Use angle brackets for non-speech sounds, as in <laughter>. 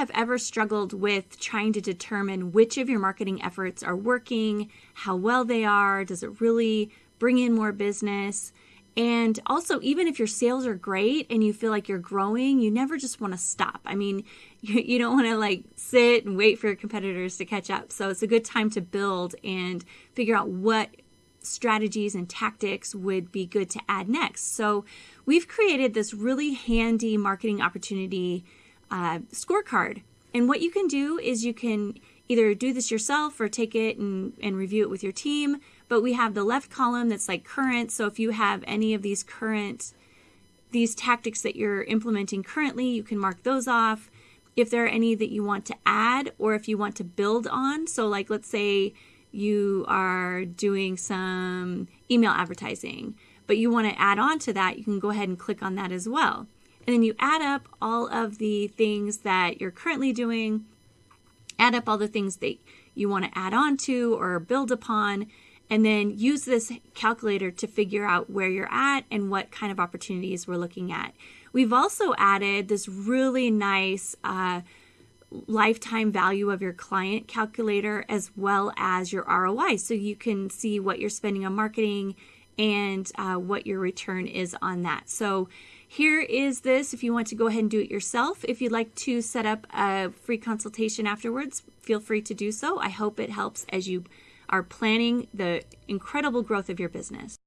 have ever struggled with trying to determine which of your marketing efforts are working, how well they are, does it really bring in more business? And also, even if your sales are great and you feel like you're growing, you never just want to stop. I mean, <laughs> you, you don't want to like sit and wait for your competitors to catch up. So it's a good time to build and figure out what strategies and tactics would be good to add next. So we've created this really handy marketing opportunity uh, scorecard. And what you can do is you can either do this yourself or take it and, and review it with your team. But we have the left column that's like current. So if you have any of these current, these tactics that you're implementing currently, you can mark those off. If there are any that you want to add or if you want to build on. So like let's say you are doing some email advertising, but you want to add on to that, you can go ahead and click on that as well. And then you add up all of the things that you're currently doing, add up all the things that you want to add on to or build upon, and then use this calculator to figure out where you're at and what kind of opportunities we're looking at. We've also added this really nice uh, lifetime value of your client calculator as well as your ROI. So you can see what you're spending on marketing and uh, what your return is on that. So here is this if you want to go ahead and do it yourself. If you'd like to set up a free consultation afterwards, feel free to do so. I hope it helps as you are planning the incredible growth of your business.